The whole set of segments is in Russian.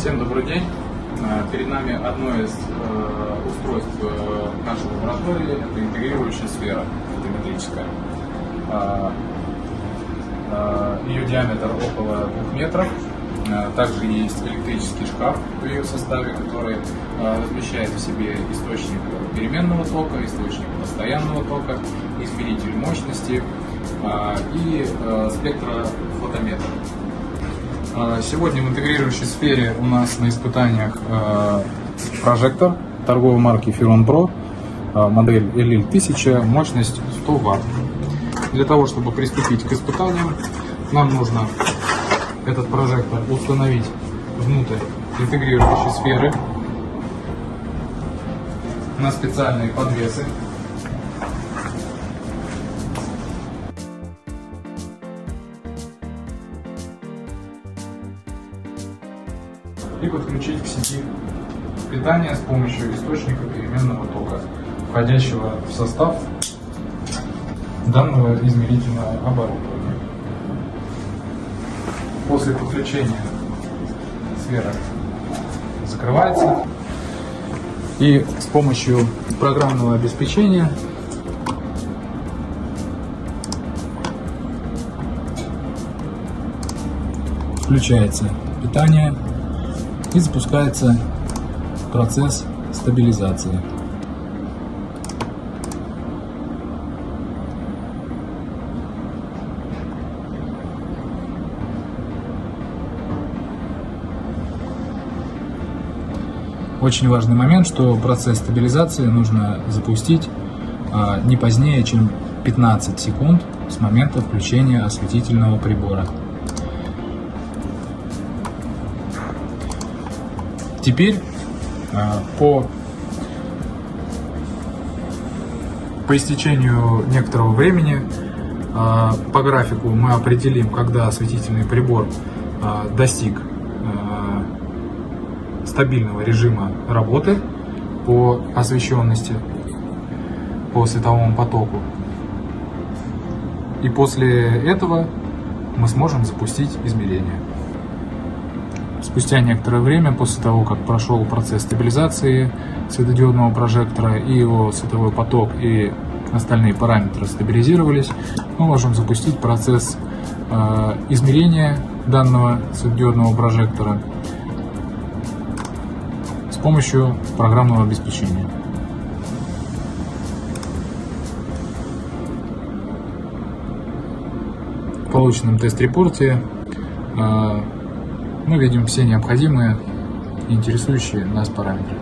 Всем добрый день. Э, Перед нами одно из э, устройств э, нашей лаборатории. Это интегрирующая сфера фотометрическая. Э, э, Ее диаметр около 2 метров. Также есть электрический шкаф в ее составе, который размещает в себе источник переменного тока, источник постоянного тока, измеритель мощности и э, спектрофотометр. А, Сегодня в интегрирующей сфере у нас на испытаниях э, прожектор торговой марки Firon Pro, э, модель LL 1000, мощность 100 Вт. Для того, чтобы приступить к испытаниям, нам нужно этот прожектор установить внутрь интегрирующей сферы на специальные подвесы. И подключить к сети питания с помощью источника переменного тока, входящего в состав данного измерительного оборудования. После подключения сфера закрывается и с помощью программного обеспечения включается питание и запускается процесс стабилизации. Очень важный момент, что процесс стабилизации нужно запустить а, не позднее, чем 15 секунд с момента включения осветительного прибора. Теперь а, по, по истечению некоторого времени а, по графику мы определим, когда осветительный прибор а, достиг стабильного режима работы по освещенности, по световому потоку. И после этого мы сможем запустить измерения. Спустя некоторое время, после того, как прошел процесс стабилизации светодиодного прожектора и его световой поток и остальные параметры стабилизировались, мы можем запустить процесс э, измерения данного светодиодного прожектора с помощью программного обеспечения. В полученном тест-репорте э, мы видим все необходимые интересующие нас параметры.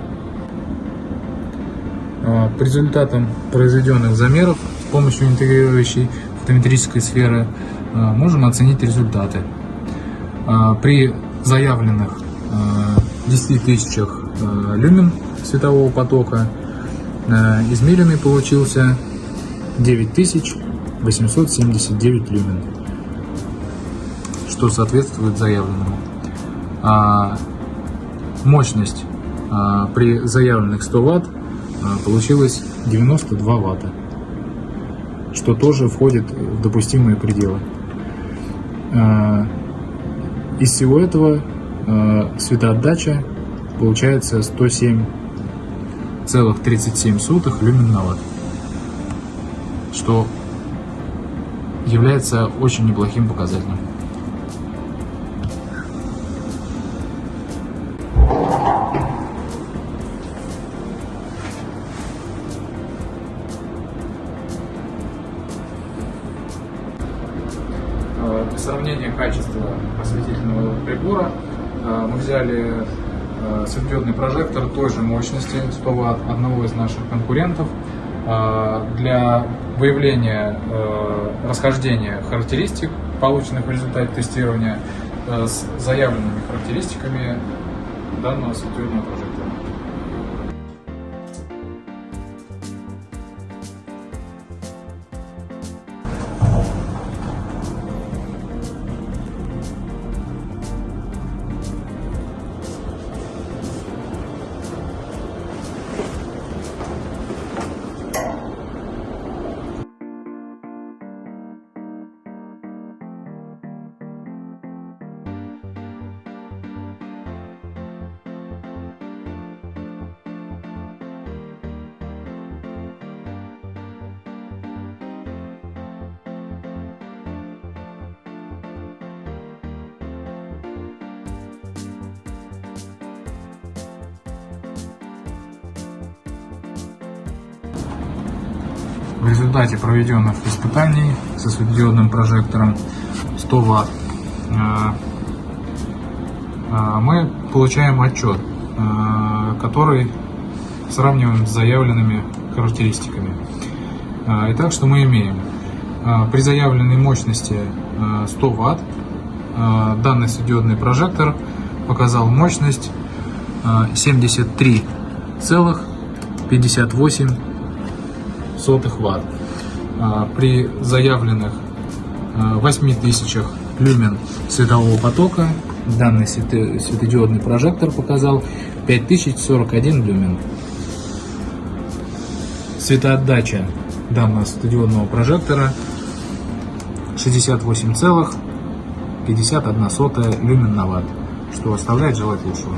А, по результатам произведенных замеров с помощью интегрирующей фотометрической сферы а, можем оценить результаты. А, при заявленных 10 тысячах люмен светового потока измеренный получился 9879 люмен, что соответствует заявленному мощность а, при заявленных 100 Вт а, получилась 92 Ватта, что тоже входит в допустимые пределы. А, из всего этого а, светоотдача получается 107,37 люмен на ватт, что является очень неплохим показателем. Для сравнения качества осветительного прибора мы взяли светодиодный прожектор той же мощности 100 Вт одного из наших конкурентов для выявления расхождения характеристик, полученных в результате тестирования, с заявленными характеристиками данного светодиодного прожектора. В результате проведенных испытаний со светодиодным прожектором 100 Вт э, э, мы получаем отчет, э, который сравниваем с заявленными характеристиками. Итак, что мы имеем? При заявленной мощности э, 100 Вт данный светодиодный прожектор показал мощность э, 73,58 сотых ватт. А, При заявленных а, 8000 люмен светового потока данный светодиодный прожектор показал 5041 люмен. Светоотдача данного светодиодного прожектора 68,51 люмен на ватт, что оставляет желать лучшего.